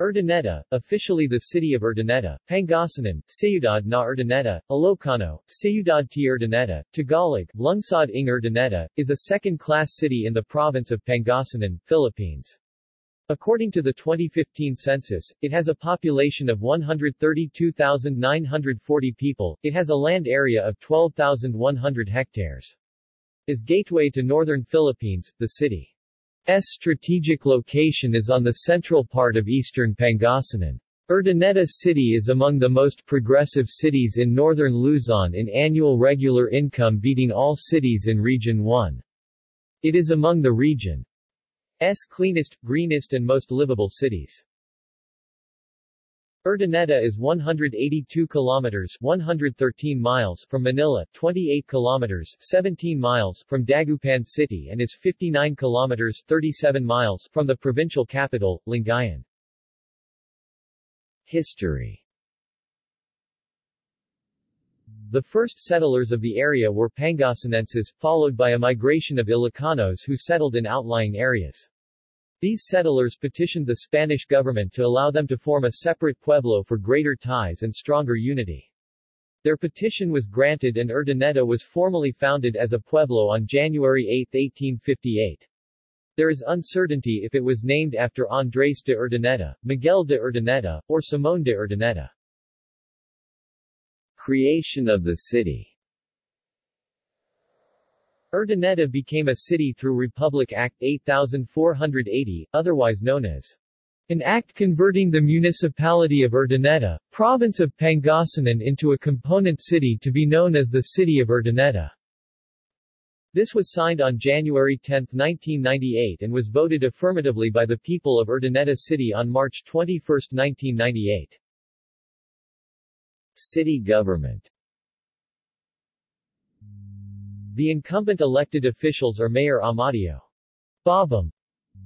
Urdaneta, officially the city of Urdaneta, Pangasinan, Ciudad na Urdaneta, Ilocano, Ciudad de Urdaneta, Tagalog, Lungsod ng Urdaneta, is a second-class city in the province of Pangasinan, Philippines. According to the 2015 census, it has a population of 132,940 people, it has a land area of 12,100 hectares. Is gateway to northern Philippines, the city strategic location is on the central part of eastern Pangasinan. Urdaneta City is among the most progressive cities in northern Luzon in annual regular income beating all cities in Region 1. It is among the region's cleanest, greenest and most livable cities. Urdaneta is 182 kilometers 113 miles from Manila, 28 kilometers 17 miles from Dagupan City and is 59 kilometers 37 miles from the provincial capital, Lingayen. History The first settlers of the area were Pangasinenses, followed by a migration of Ilocanos who settled in outlying areas. These settlers petitioned the Spanish government to allow them to form a separate pueblo for greater ties and stronger unity. Their petition was granted and Urdaneta was formally founded as a pueblo on January 8, 1858. There is uncertainty if it was named after Andrés de Urdaneta, Miguel de Urdaneta, or Simón de Urdaneta. Creation of the city Urdaneta became a city through Republic Act 8480, otherwise known as an act converting the municipality of Urdaneta, province of Pangasinan into a component city to be known as the City of Urdaneta. This was signed on January 10, 1998 and was voted affirmatively by the people of Urdaneta City on March 21, 1998. City government the incumbent elected officials are Mayor Amadeo Babam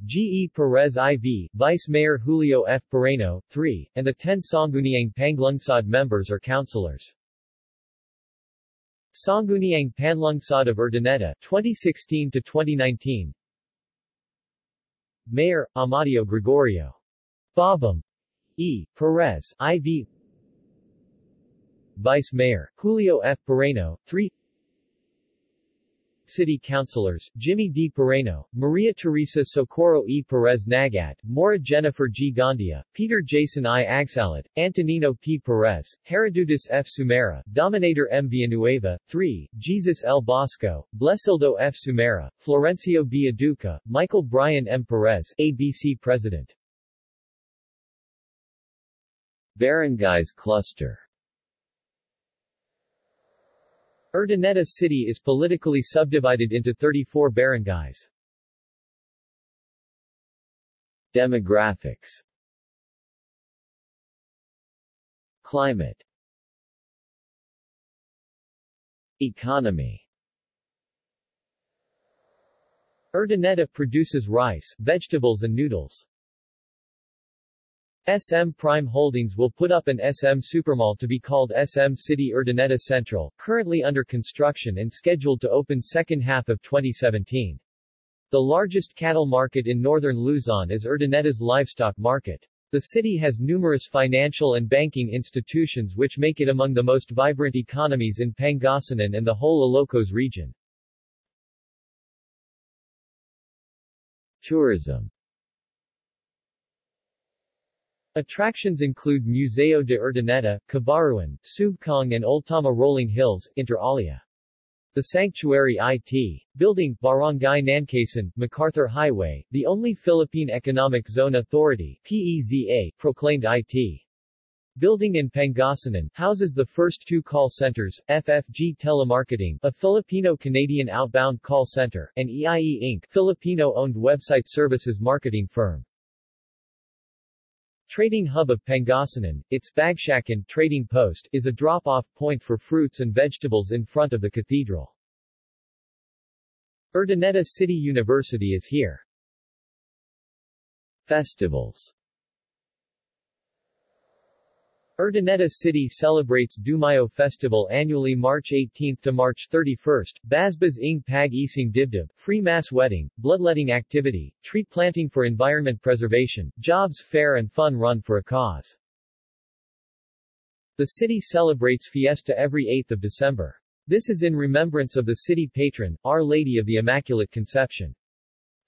G. E. Perez IV, Vice Mayor Julio F. Parayno, 3, and the 10 Sangguniang Panlungsod members are councilors. Sangguniang Panlungsod of Urdaneta, 2016 to 2019. Mayor Amadeo Gregorio Babam E. Perez IV Vice Mayor Julio F. Parayno, 3 City Councilors, Jimmy D. Parayno, Maria Teresa Socorro E. Perez Nagat, Mora Jennifer G. Gandia, Peter Jason I. Agsalat, Antonino P. Perez, Herodutus F. Sumera, Dominator M. Villanueva, 3, Jesus L. Bosco, Blesildo F. Sumera, Florencio B. Aduca, Michael Brian M. Perez, ABC President. Barangays Cluster Urdaneta City is politically subdivided into 34 barangays. Demographics Climate Economy Urdaneta produces rice, vegetables and noodles. SM Prime Holdings will put up an SM Supermall to be called SM City Urdaneta Central, currently under construction and scheduled to open second half of 2017. The largest cattle market in northern Luzon is Urdaneta's livestock market. The city has numerous financial and banking institutions which make it among the most vibrant economies in Pangasinan and the whole Ilocos region. Tourism Attractions include Museo de Urdaneta, Cabaruan, Sugkong and Ultama Rolling Hills, inter alia. The Sanctuary IT. Building, Barangay Nancasan, MacArthur Highway, the only Philippine Economic Zone Authority PEZA, proclaimed IT. Building in Pangasinan, houses the first two call centers, FFG Telemarketing, a Filipino-Canadian outbound call center, and EIE Inc., Filipino-owned website services marketing firm. Trading hub of Pangasinan, its Bagsakan trading post is a drop-off point for fruits and vegetables in front of the cathedral. Urdaneta City University is here. Festivals Urdaneta City celebrates Dumayo Festival annually March 18 to March 31, Basbas ng Pag Ising Dibdib, free mass wedding, bloodletting activity, tree planting for environment preservation, jobs fair and fun run for a cause. The city celebrates fiesta every 8th of December. This is in remembrance of the city patron, Our Lady of the Immaculate Conception.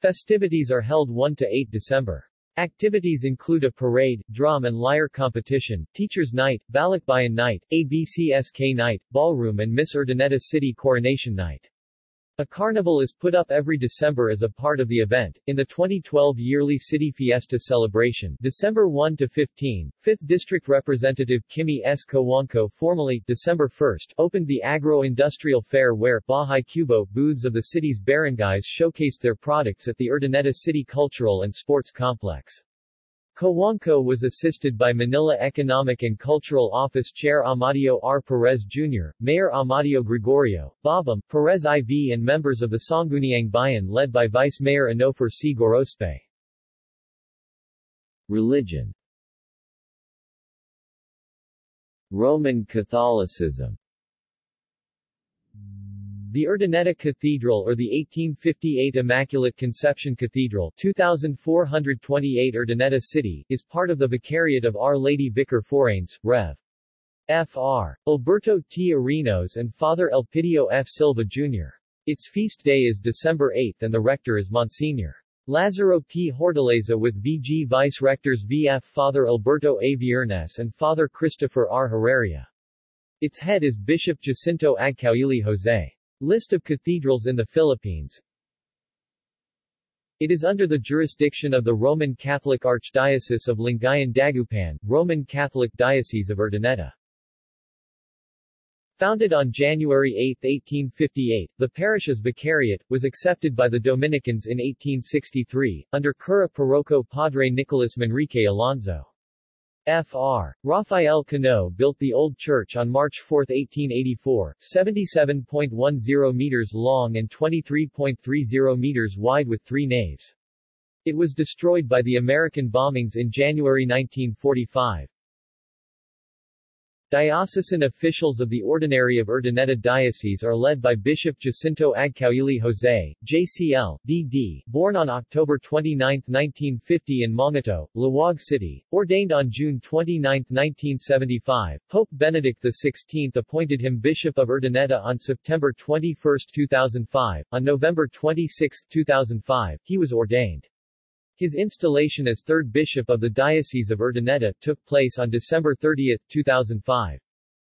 Festivities are held 1 to 8 December. Activities include a parade, drum and lyre competition, teacher's night, balikbayan night, ABCSK night, ballroom and Miss Urdaneta City coronation night. A carnival is put up every December as a part of the event. In the 2012 yearly City Fiesta celebration, December 1 to 15, 5th District Representative Kimi S. Cojuangco formally, December 1, opened the Agro-Industrial Fair where Bahay Kubo booths of the city's barangays showcased their products at the Urdaneta City Cultural and Sports Complex. Cojuangco was assisted by Manila Economic and Cultural Office Chair Amadio R. Perez Jr., Mayor Amadeo Gregorio, Babam, Perez IV and members of the Sangguniang Bayan led by Vice Mayor Anofer C. Gorospe. Religion Roman Catholicism the Urdaneta Cathedral or the 1858 Immaculate Conception Cathedral 2428 Urdaneta City, is part of the Vicariate of Our Lady Vicar Foranes, Rev. Fr. Alberto T. Arenos and Father Elpidio F. Silva Jr. Its feast day is December 8 and the rector is Monsignor. Lazaro P. Hortaleza with VG Vice Rectors VF Father Alberto A. Viernes and Father Christopher R. Herrera. Its head is Bishop Jacinto Agcaoili Jose. List of cathedrals in the Philippines It is under the jurisdiction of the Roman Catholic Archdiocese of Lingayen Dagupan, Roman Catholic Diocese of Urdaneta. Founded on January 8, 1858, the parish's vicariate, was accepted by the Dominicans in 1863, under cura parroco Padre Nicolas Manrique Alonzo. Fr. Rafael Cano built the old church on March 4, 1884, 77.10 meters long and 23.30 meters wide with three naves. It was destroyed by the American bombings in January 1945. Diocesan officials of the Ordinary of Urdaneta Diocese are led by Bishop Jacinto Agcaoili Jose, JCL, D.D., born on October 29, 1950 in Mongato, Laoag City, ordained on June 29, 1975. Pope Benedict XVI appointed him Bishop of Urdaneta on September 21, 2005. On November 26, 2005, he was ordained. His installation as third bishop of the Diocese of Urdaneta took place on December 30, 2005.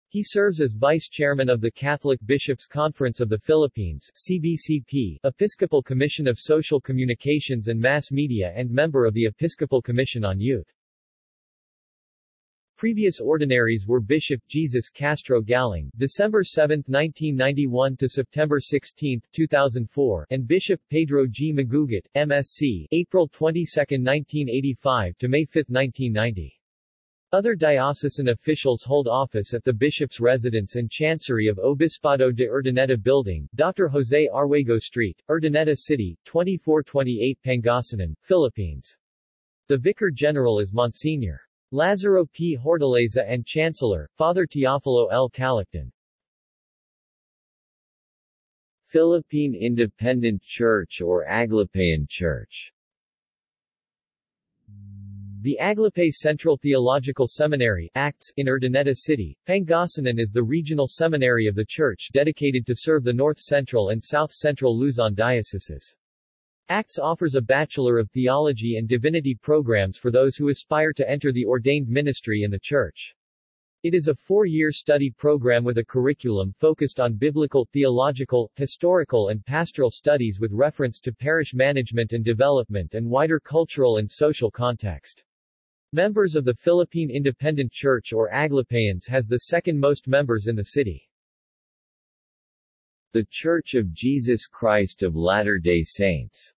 He serves as vice chairman of the Catholic Bishops' Conference of the Philippines CBCP, Episcopal Commission of Social Communications and Mass Media and member of the Episcopal Commission on Youth. Previous ordinaries were Bishop Jesus Castro Galang, December 7, 1991 to September 16, 2004, and Bishop Pedro G. Magugat, MSc, April 22, 1985 to May 5, 1990. Other diocesan officials hold office at the bishop's residence and chancery of Obispado de Urdaneta Building, Dr. Jose Arguego Street, Urdaneta City, 2428 Pangasinan, Philippines. The Vicar General is Monsignor. Lazaro P. Hortaleza and Chancellor, Father Teofilo L. Calacton. Philippine Independent Church or Aglipayan Church the Aglipay Central Theological Seminary ACTS, in Urdaneta City, Pangasinan is the regional seminary of the church dedicated to serve the North Central and South Central Luzon dioceses. ACTS offers a Bachelor of Theology and Divinity programs for those who aspire to enter the ordained ministry in the Church. It is a four-year study program with a curriculum focused on biblical, theological, historical and pastoral studies with reference to parish management and development and wider cultural and social context. Members of the Philippine Independent Church or Aglipayans has the second most members in the city. The Church of Jesus Christ of Latter-day Saints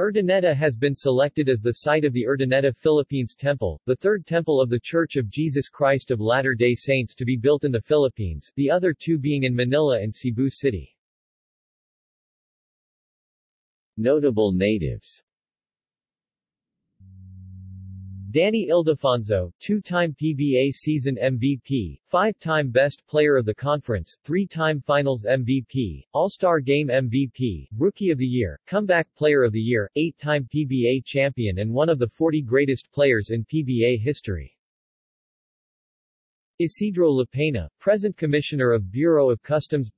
Urdaneta has been selected as the site of the Urdaneta Philippines Temple, the third temple of the Church of Jesus Christ of Latter-day Saints to be built in the Philippines, the other two being in Manila and Cebu City. Notable natives Danny Ildefonso, two-time PBA season MVP, five-time Best Player of the Conference, three-time Finals MVP, All-Star Game MVP, Rookie of the Year, Comeback Player of the Year, eight-time PBA champion and one of the 40 greatest players in PBA history. Isidro Lapena, present Commissioner of Bureau of Customs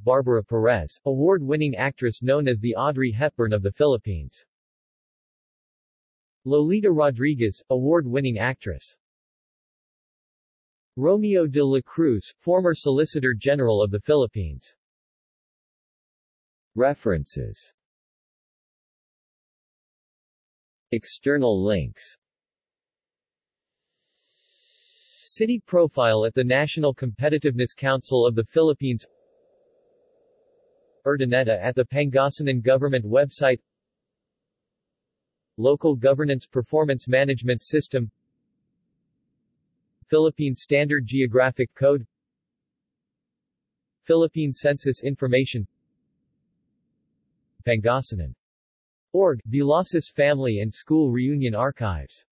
Barbara Perez, award-winning actress known as the Audrey Hepburn of the Philippines. Lolita Rodriguez, award-winning actress. Romeo de la Cruz, former Solicitor General of the Philippines. References External links City profile at the National Competitiveness Council of the Philippines Urdaneta at the Pangasinan Government website Local Governance Performance Management System. Philippine Standard Geographic Code. Philippine Census Information. Pangasinan. Org, Velocis Family and School Reunion Archives